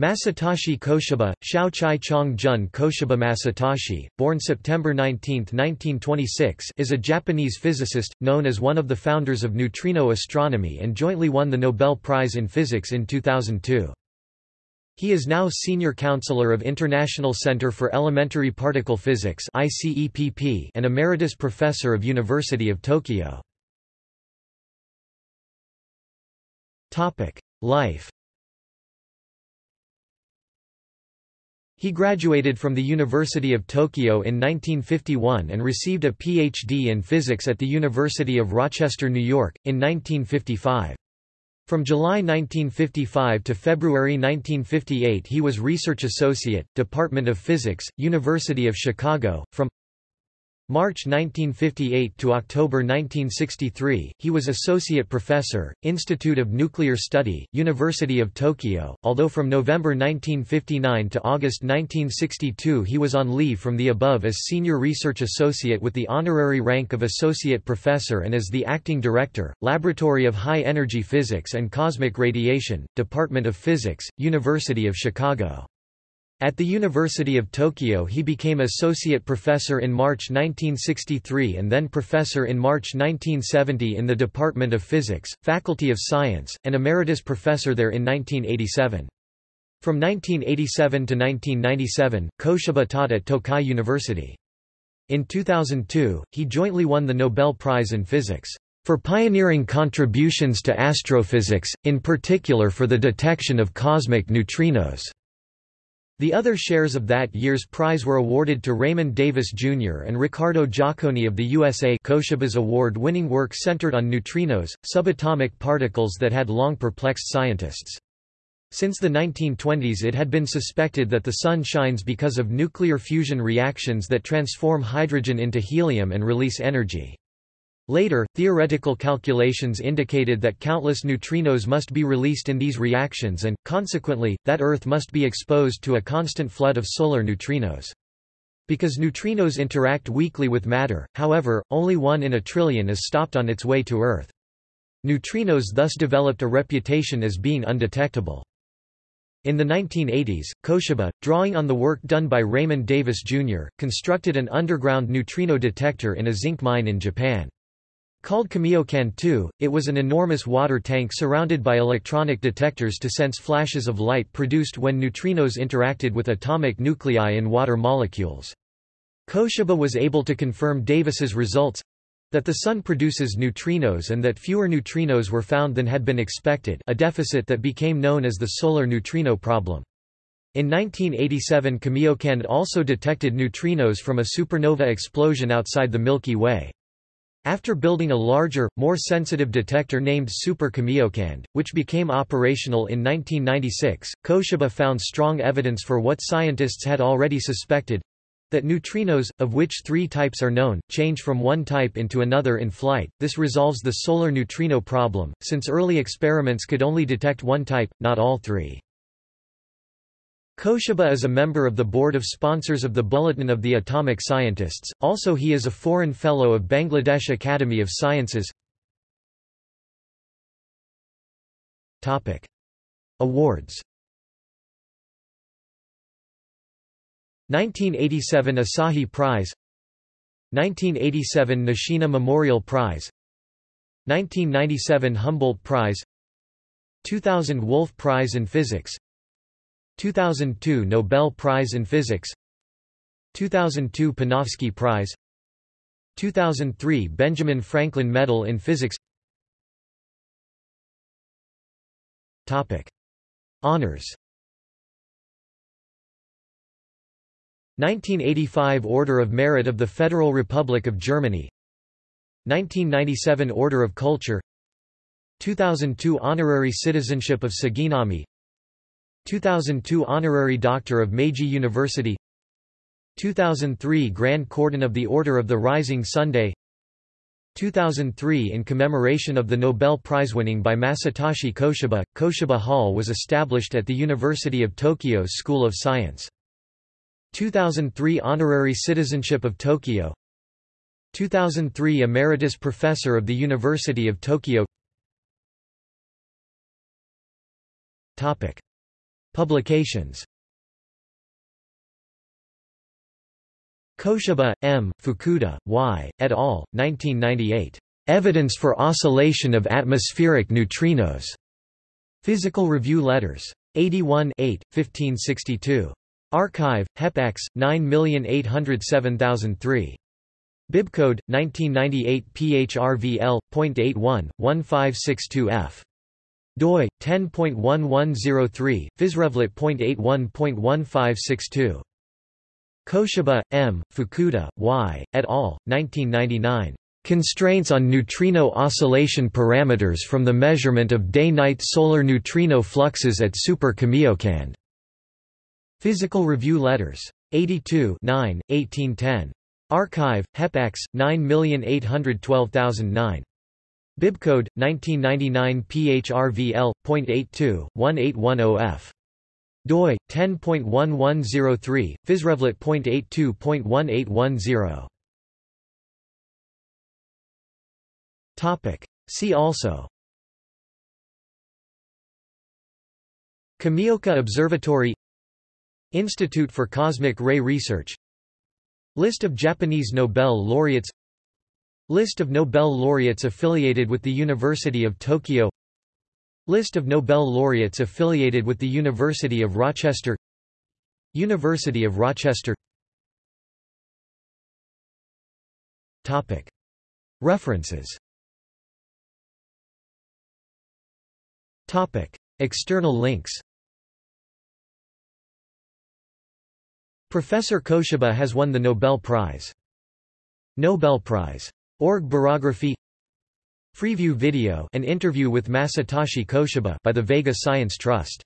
Masatoshi Koshiba, Shao Chai Chong Jun Koshiba Masatoshi, born September 19, 1926 is a Japanese physicist, known as one of the founders of neutrino astronomy and jointly won the Nobel Prize in Physics in 2002. He is now Senior Counselor of International Center for Elementary Particle Physics and Emeritus Professor of University of Tokyo. Life He graduated from the University of Tokyo in 1951 and received a Ph.D. in physics at the University of Rochester, New York, in 1955. From July 1955 to February 1958 he was Research Associate, Department of Physics, University of Chicago. From March 1958 to October 1963, he was Associate Professor, Institute of Nuclear Study, University of Tokyo, although from November 1959 to August 1962 he was on leave from the above as Senior Research Associate with the honorary rank of Associate Professor and as the Acting Director, Laboratory of High Energy Physics and Cosmic Radiation, Department of Physics, University of Chicago. At the University of Tokyo he became associate professor in March 1963 and then professor in March 1970 in the Department of Physics, Faculty of Science, and emeritus professor there in 1987. From 1987 to 1997, Koshiba taught at Tokai University. In 2002, he jointly won the Nobel Prize in Physics for pioneering contributions to astrophysics, in particular for the detection of cosmic neutrinos. The other shares of that year's prize were awarded to Raymond Davis Jr. and Riccardo Giacconi of the USA Koshiba's award-winning work centered on neutrinos, subatomic particles that had long perplexed scientists. Since the 1920s it had been suspected that the Sun shines because of nuclear fusion reactions that transform hydrogen into helium and release energy. Later, theoretical calculations indicated that countless neutrinos must be released in these reactions and, consequently, that Earth must be exposed to a constant flood of solar neutrinos. Because neutrinos interact weakly with matter, however, only one in a trillion is stopped on its way to Earth. Neutrinos thus developed a reputation as being undetectable. In the 1980s, Koshiba, drawing on the work done by Raymond Davis Jr., constructed an underground neutrino detector in a zinc mine in Japan. Called Kamiokande 2, it was an enormous water tank surrounded by electronic detectors to sense flashes of light produced when neutrinos interacted with atomic nuclei in water molecules. Koshiba was able to confirm Davis's results—that the Sun produces neutrinos and that fewer neutrinos were found than had been expected a deficit that became known as the solar neutrino problem. In 1987 Kamiokande also detected neutrinos from a supernova explosion outside the Milky Way. After building a larger, more sensitive detector named Super Kamiokande, which became operational in 1996, Koshiba found strong evidence for what scientists had already suspected that neutrinos, of which three types are known, change from one type into another in flight. This resolves the solar neutrino problem, since early experiments could only detect one type, not all three. Koshiba is a member of the board of sponsors of the Bulletin of the Atomic Scientists, also he is a foreign fellow of Bangladesh Academy of Sciences. Awards. 1987 Asahi Prize. 1987 Nishina Memorial Prize. 1997 Humboldt Prize. 2000 Wolf Prize in Physics 2002 Nobel Prize in Physics 2002 Panofsky Prize 2003 Benjamin Franklin Medal in Physics. Topic. Honors. 1985 Order of Merit of the Federal Republic of Germany. 1997 Order of Culture. 2002 Honorary Citizenship of Suginami 2002 Honorary Doctor of Meiji University 2003 Grand Cordon of the Order of the Rising Sunday 2003 In commemoration of the Nobel Prize winning by Masatoshi Koshiba, Koshiba Hall was established at the University of Tokyo's School of Science. 2003 Honorary Citizenship of Tokyo 2003 Emeritus Professor of the University of Tokyo Topic. Publications Koshiba, M., Fukuda, Y., et al., 1998. Evidence for Oscillation of Atmospheric Neutrinos. Physical Review Letters. 81 8, 1562. arXiv, HEPX, 9807003. Bibcode, 1998 PHRVL.81, 1562F. Doi, 10.1103, physrevlet.81.1562. Koshiba, M., Fukuda, Y., et al., 1999. Constraints on neutrino oscillation parameters from the measurement of day-night solar neutrino fluxes at Super Kamiokande. Physical Review Letters. 82 9, 1810. arXiv, HEPX, 9812009. Bibcode, 1999 PHRVL.82, 1810F. doi, 10.1103, physrevlet.82.1810. Topic. See also Kamioka Observatory Institute for Cosmic Ray Research List of Japanese Nobel laureates List of Nobel laureates affiliated with the University of Tokyo List of Nobel laureates affiliated with the University of Rochester University of Rochester Topic. References Topic. External links Professor Koshiba has won the Nobel Prize. Nobel Prize. Org Barography Freeview video an interview with Masatoshi Koshiba by the Vega Science Trust